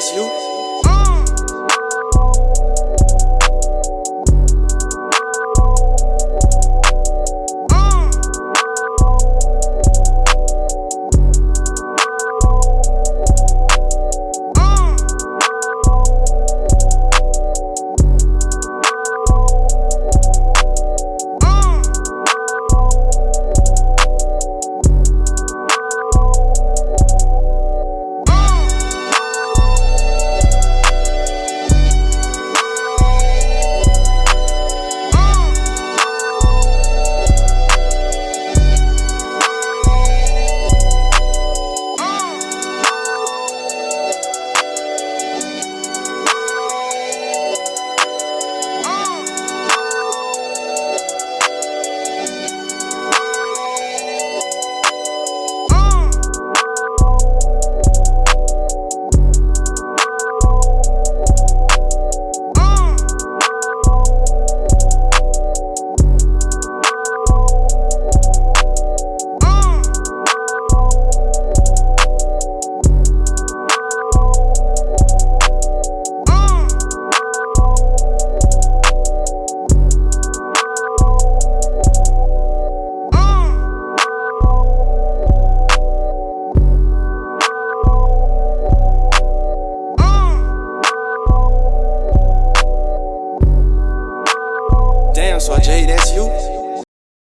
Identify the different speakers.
Speaker 1: that's you. Damn, so Jay, that's you?